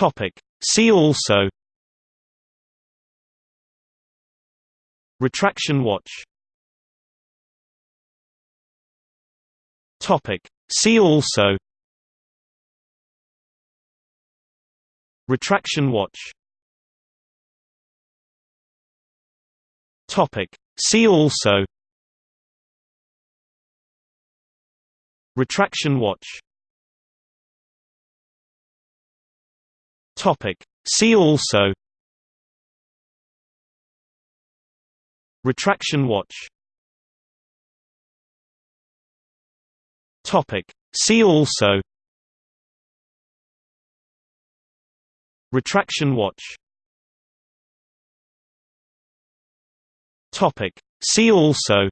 Topic. See also Retraction watch Topic. See also Retraction watch Topic. See also Retraction watch Topic. See also Retraction watch Topic. See also Retraction watch Topic. See also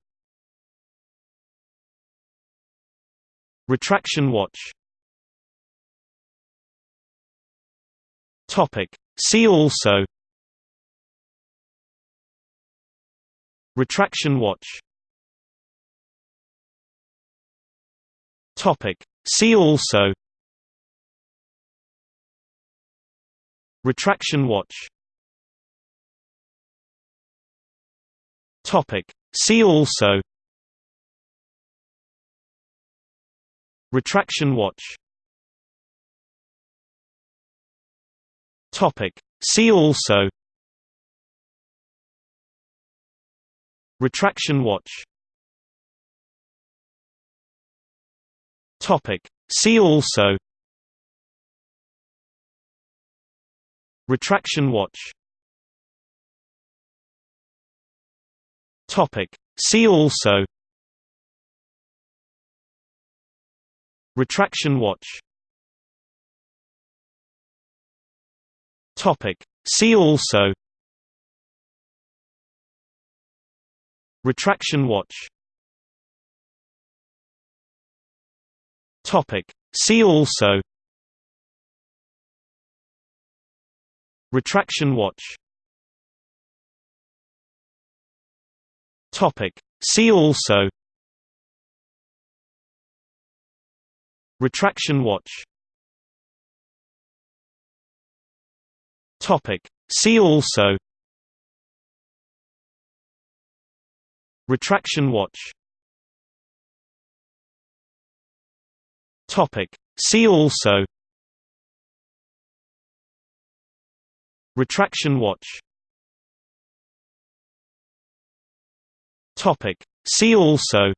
Retraction watch Topic. See also Retraction watch Topic. See also Retraction watch Topic. See also Retraction watch Topic. See also Retraction watch Topic. See also Retraction watch Topic. See also Retraction watch Topic. See also Retraction watch Topic. See also Retraction watch Topic. See also Retraction watch Topic. See also Retraction watch Topic. See also Retraction watch Topic. See also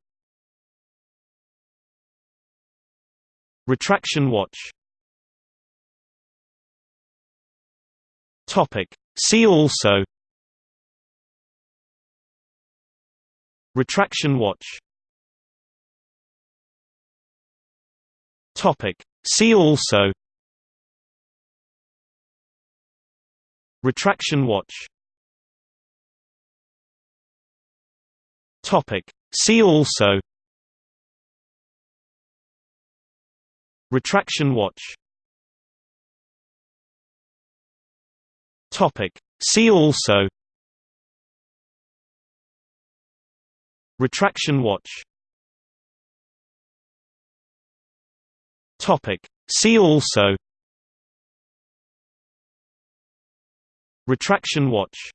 Retraction watch Topic. See also Retraction watch Topic. See also Retraction watch Topic. See also Retraction watch Topic. See also Retraction watch Topic. See also Retraction watch